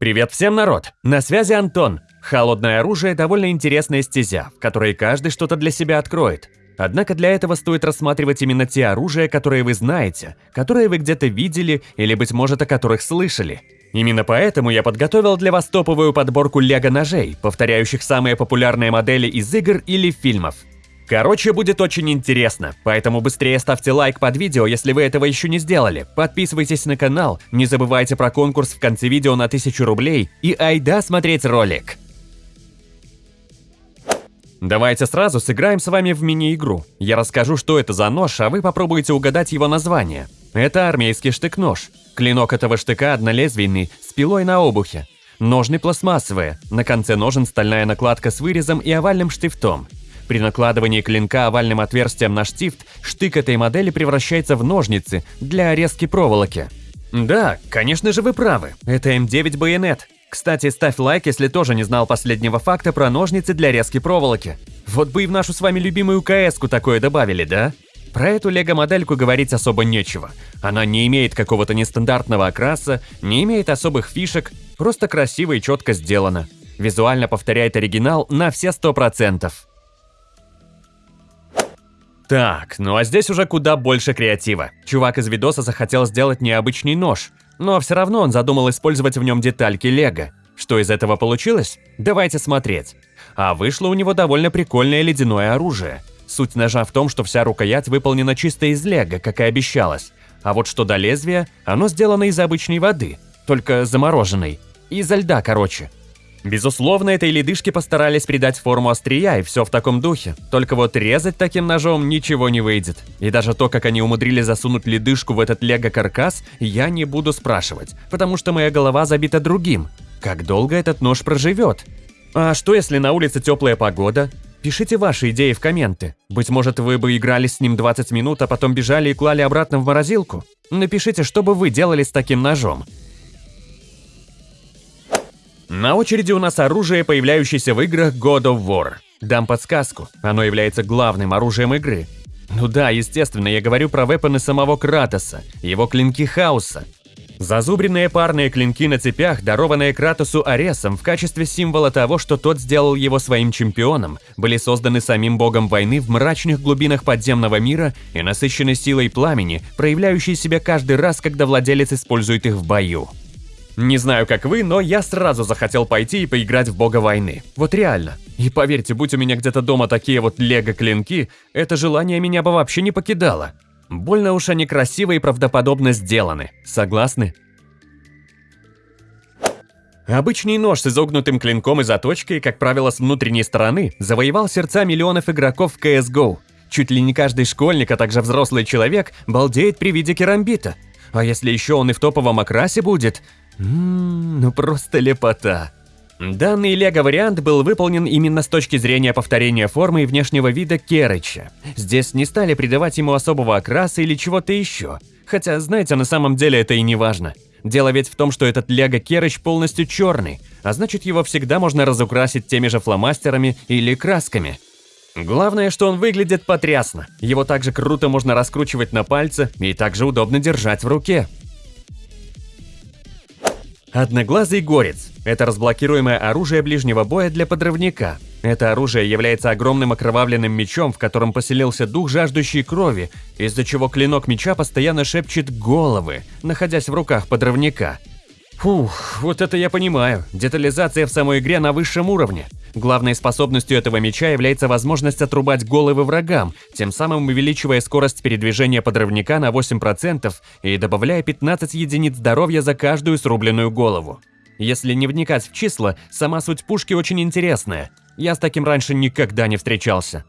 Привет всем, народ! На связи Антон. Холодное оружие – довольно интересная стезя, в которой каждый что-то для себя откроет. Однако для этого стоит рассматривать именно те оружия, которые вы знаете, которые вы где-то видели или, быть может, о которых слышали. Именно поэтому я подготовил для вас топовую подборку лего-ножей, повторяющих самые популярные модели из игр или фильмов. Короче, будет очень интересно, поэтому быстрее ставьте лайк под видео, если вы этого еще не сделали. Подписывайтесь на канал, не забывайте про конкурс в конце видео на 1000 рублей и айда смотреть ролик. Давайте сразу сыграем с вами в мини-игру. Я расскажу, что это за нож, а вы попробуйте угадать его название. Это армейский штык-нож. Клинок этого штыка однолезвийный, с пилой на обухе. Ножны пластмассовые, на конце ножен стальная накладка с вырезом и овальным штифтом. При накладывании клинка овальным отверстием на штифт, штык этой модели превращается в ножницы для резки проволоки. Да, конечно же вы правы, это М9 байонет. Кстати, ставь лайк, если тоже не знал последнего факта про ножницы для резки проволоки. Вот бы и в нашу с вами любимую КС-ку такое добавили, да? Про эту лего-модельку говорить особо нечего. Она не имеет какого-то нестандартного окраса, не имеет особых фишек, просто красиво и четко сделана. Визуально повторяет оригинал на все 100%. Так, ну а здесь уже куда больше креатива. Чувак из видоса захотел сделать необычный нож, но все равно он задумал использовать в нем детальки лего. Что из этого получилось? Давайте смотреть. А вышло у него довольно прикольное ледяное оружие. Суть ножа в том, что вся рукоять выполнена чисто из лего, как и обещалось. А вот что до лезвия, оно сделано из обычной воды, только замороженной. Изо льда, короче. Безусловно, этой ледышке постарались придать форму острия, и все в таком духе. Только вот резать таким ножом ничего не выйдет. И даже то, как они умудрились засунуть ледышку в этот лего-каркас, я не буду спрашивать, потому что моя голова забита другим. Как долго этот нож проживет? А что, если на улице теплая погода? Пишите ваши идеи в комменты. Быть может, вы бы играли с ним 20 минут, а потом бежали и клали обратно в морозилку? Напишите, что бы вы делали с таким ножом. На очереди у нас оружие, появляющееся в играх God of War. Дам подсказку, оно является главным оружием игры. Ну да, естественно, я говорю про вепоны самого Кратоса, его клинки хаоса. Зазубренные парные клинки на цепях, дарованные Кратосу Аресом в качестве символа того, что тот сделал его своим чемпионом, были созданы самим богом войны в мрачных глубинах подземного мира и насыщены силой пламени, проявляющей себя каждый раз, когда владелец использует их в бою. Не знаю, как вы, но я сразу захотел пойти и поиграть в бога войны. Вот реально. И поверьте, будь у меня где-то дома такие вот лего-клинки, это желание меня бы вообще не покидало. Больно уж они красиво и правдоподобно сделаны. Согласны? Обычный нож с изогнутым клинком и заточкой, как правило, с внутренней стороны, завоевал сердца миллионов игроков в CSGO. Чуть ли не каждый школьник, а также взрослый человек, балдеет при виде керамбита. А если еще он и в топовом окрасе будет, Ммм, ну просто лепота. Данный лего-вариант был выполнен именно с точки зрения повторения формы и внешнего вида Керыча. Здесь не стали придавать ему особого окраса или чего-то еще. Хотя, знаете, на самом деле это и не важно. Дело ведь в том, что этот лего Керыч полностью черный, а значит его всегда можно разукрасить теми же фломастерами или красками. Главное, что он выглядит потрясно. Его также круто можно раскручивать на пальце и также удобно держать в руке. Одноглазый горец – это разблокируемое оружие ближнего боя для подрывника. Это оружие является огромным окровавленным мечом, в котором поселился дух жаждущей крови, из-за чего клинок меча постоянно шепчет головы, находясь в руках подрывника. Фух, вот это я понимаю. Детализация в самой игре на высшем уровне. Главной способностью этого меча является возможность отрубать головы врагам, тем самым увеличивая скорость передвижения подрывника на 8% и добавляя 15 единиц здоровья за каждую срубленную голову. Если не вникать в числа, сама суть пушки очень интересная. Я с таким раньше никогда не встречался.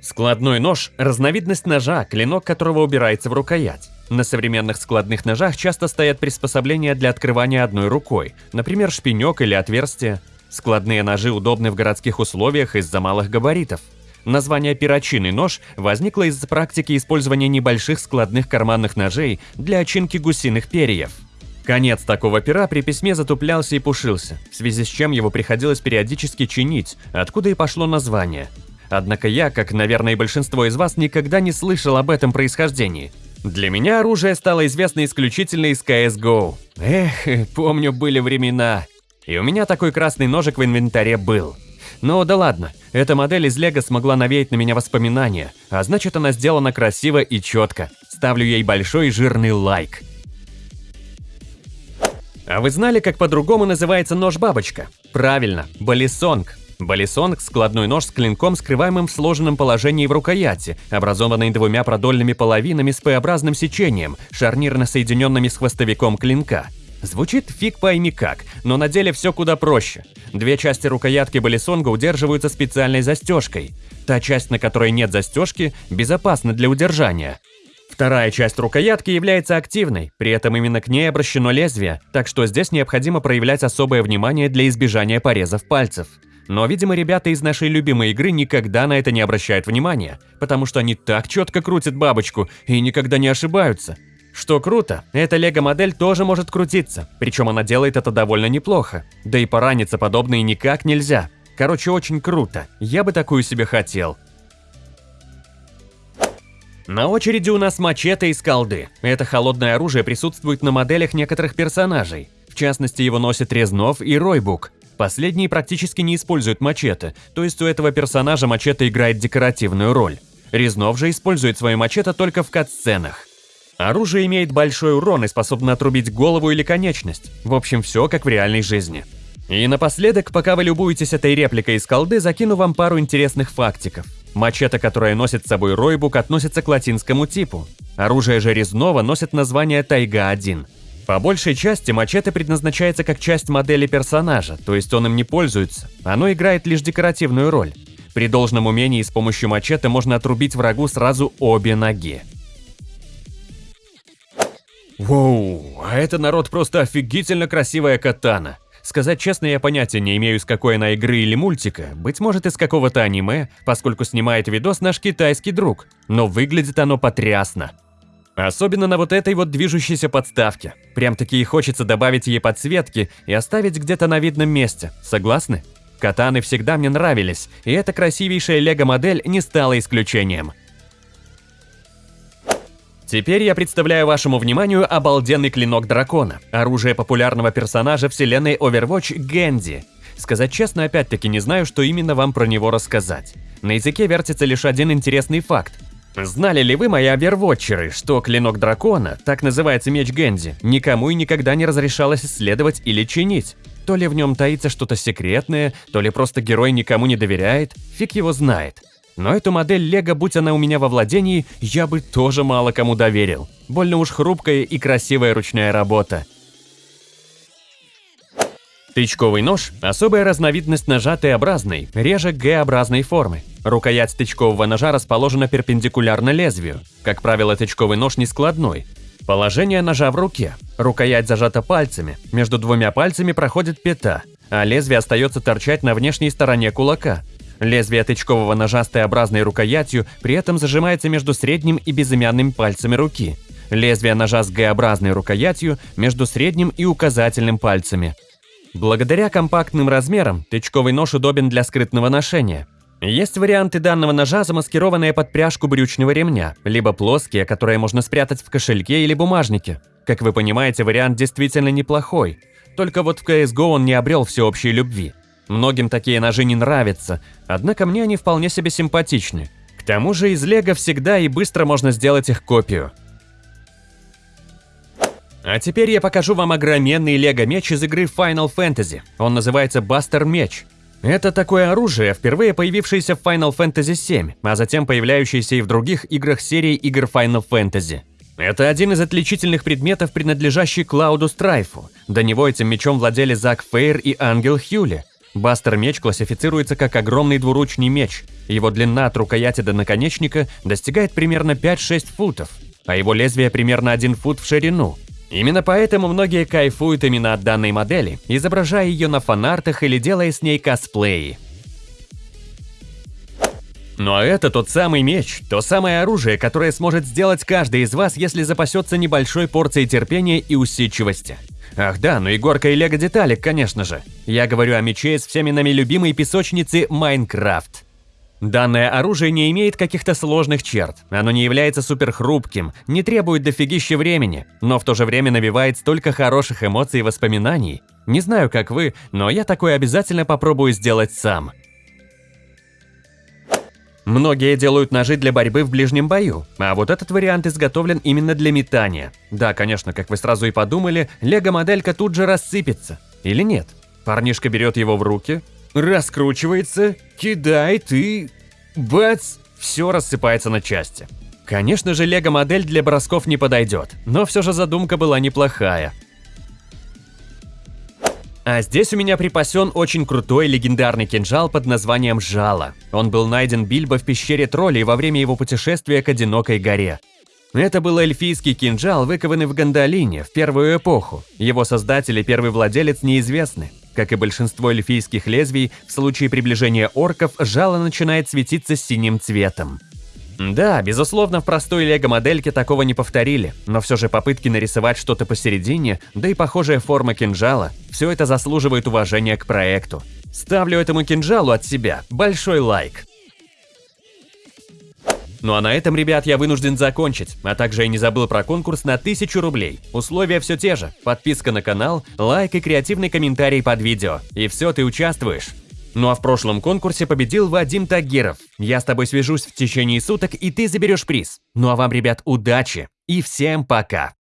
Складной нож – разновидность ножа, клинок которого убирается в рукоять. На современных складных ножах часто стоят приспособления для открывания одной рукой, например, шпинек или отверстие. Складные ножи удобны в городских условиях из-за малых габаритов. Название «перочинный нож» возникло из-за практики использования небольших складных карманных ножей для очинки гусиных перьев. Конец такого пера при письме затуплялся и пушился, в связи с чем его приходилось периодически чинить, откуда и пошло название. Однако я, как, наверное, и большинство из вас, никогда не слышал об этом происхождении – Для меня оружие стало известно исключительно из CSGO. Эх, помню, были времена. И у меня такой красный ножик в инвентаре был. Ну да ладно, эта модель из Лего смогла навеять на меня воспоминания, а значит она сделана красиво и четко. Ставлю ей большой жирный лайк. А вы знали, как по-другому называется нож-бабочка? Правильно, балисонг. Балисонг – складной нож с клинком, скрываемым в сложенном положении в рукояти, образованный двумя продольными половинами с П-образным сечением, шарнирно соединенными с хвостовиком клинка. Звучит фиг пойми как, но на деле все куда проще. Две части рукоятки балисонга удерживаются специальной застежкой. Та часть, на которой нет застежки, безопасна для удержания. Вторая часть рукоятки является активной, при этом именно к ней обращено лезвие, так что здесь необходимо проявлять особое внимание для избежания порезов пальцев. Но, видимо, ребята из нашей любимой игры никогда на это не обращают внимания, потому что они так четко крутят бабочку и никогда не ошибаются. Что круто, эта лего-модель тоже может крутиться, причем она делает это довольно неплохо. Да и пораниться подобное никак нельзя. Короче, очень круто, я бы такую себе хотел. На очереди у нас мачете из колды. Это холодное оружие присутствует на моделях некоторых персонажей. В частности, его носят Резнов и Ройбук. Последние практически не используют мачете, то есть у этого персонажа мачете играет декоративную роль. Резнов же использует свою мачете только в кат-сценах. Оружие имеет большой урон и способно отрубить голову или конечность. В общем, все как в реальной жизни. И напоследок, пока вы любуетесь этой репликой из колды, закину вам пару интересных фактиков. Мачете, которая носит с собой Ройбук, относится к латинскому типу. Оружие же резного носит название Тайга-1. По большей части мачете предназначается как часть модели персонажа, то есть он им не пользуется, оно играет лишь декоративную роль. При должном умении с помощью мачете можно отрубить врагу сразу обе ноги. Воу, а это народ просто офигительно красивая катана. Сказать честно, я понятия не имею, с какой она игры или мультика, быть может из какого-то аниме, поскольку снимает видос наш китайский друг, но выглядит оно потрясно. Особенно на вот этой вот движущейся подставке. Прям-таки и хочется добавить ей подсветки и оставить где-то на видном месте, согласны? Катаны всегда мне нравились, и эта красивейшая лего-модель не стала исключением. Теперь я представляю вашему вниманию обалденный клинок дракона, оружие популярного персонажа вселенной Overwatch Гэнди. Сказать честно, опять-таки не знаю, что именно вам про него рассказать. На языке вертится лишь один интересный факт. Знали ли вы, мои овервотчеры, что клинок дракона, так называется меч Гэнди, никому и никогда не разрешалось исследовать или чинить? То ли в нем таится что-то секретное, то ли просто герой никому не доверяет, фиг его знает. Но эту модель Лего, будь она у меня во владении, я бы тоже мало кому доверил. Больно уж хрупкая и красивая ручная работа. Тычковый нож – особая разновидность ножа Т-образной, реже Г-образной формы. Рукоять тычкового ножа расположена перпендикулярно лезвию. Как правило, тычковый нож не складной. Положение ножа в руке. Рукоять зажата пальцами, между двумя пальцами проходит пята, а лезвие остается торчать на внешней стороне кулака. Лезвие тычкового ножа с Т-образной рукоятью при этом зажимается между средним и безымянным пальцами руки. Лезвие ножа с Г-образной рукоятью между средним и указательным пальцами. Благодаря компактным размерам тычковый нож удобен для скрытного ношения. Есть варианты данного ножа, замаскированные под пряжку брючного ремня, либо плоские, которые можно спрятать в кошельке или бумажнике. Как вы понимаете, вариант действительно неплохой. Только вот в CSGO он не обрел всеобщей любви. Многим такие ножи не нравятся, однако мне они вполне себе симпатичны. К тому же из лего всегда и быстро можно сделать их копию. А теперь я покажу вам огроменный лего-меч из игры Final Fantasy. Он называется Бастер Меч. Это такое оружие, впервые появившееся в Final Fantasy VII, а затем появляющееся и в других играх серии игр Final Fantasy. Это один из отличительных предметов, принадлежащий Клауду Страйфу. До него этим мечом владели Зак Фейр и Ангел Хьюли. Бастер-меч классифицируется как огромный двуручный меч. Его длина от рукояти до наконечника достигает примерно 5-6 футов, а его лезвие примерно 1 фут в ширину. Именно поэтому многие кайфуют именно от данной модели, изображая ее на фанартах или делая с ней косплеи. Ну а это тот самый меч, то самое оружие, которое сможет сделать каждый из вас, если запасется небольшой порцией терпения и усидчивости. Ах да, ну и горка и лего-деталек, конечно же. Я говорю о мече с всеми нами любимой песочницы Майнкрафт. Данное оружие не имеет каких-то сложных черт, оно не является суперхрупким, не требует дофигища времени, но в то же время навевает столько хороших эмоций и воспоминаний. Не знаю, как вы, но я такое обязательно попробую сделать сам. Многие делают ножи для борьбы в ближнем бою, а вот этот вариант изготовлен именно для метания. Да, конечно, как вы сразу и подумали, лего-моделька тут же рассыпется. Или нет? Парнишка берет его в руки, раскручивается, кидает и... Бац! Все рассыпается на части. Конечно же, лего-модель для бросков не подойдет, но все же задумка была неплохая. А здесь у меня припасен очень крутой легендарный кинжал под названием Жало. Он был найден Бильбо в пещере троллей во время его путешествия к одинокой горе. Это был эльфийский кинжал, выкованный в Гандалине в первую эпоху. Его создатель и первый владелец неизвестны. Как и большинство эльфийских лезвий, в случае приближения орков жало начинает светиться синим цветом. Да, безусловно, в простой лего-модельке такого не повторили, но все же попытки нарисовать что-то посередине, да и похожая форма кинжала, все это заслуживает уважения к проекту. Ставлю этому кинжалу от себя большой лайк. Ну а на этом, ребят, я вынужден закончить, а также я не забыл про конкурс на 1000 рублей. Условия все те же, подписка на канал, лайк и креативный комментарий под видео. И все, ты участвуешь. Ну а в прошлом конкурсе победил Вадим Тагиров. Я с тобой свяжусь в течение суток, и ты заберешь приз. Ну а вам, ребят, удачи и всем пока!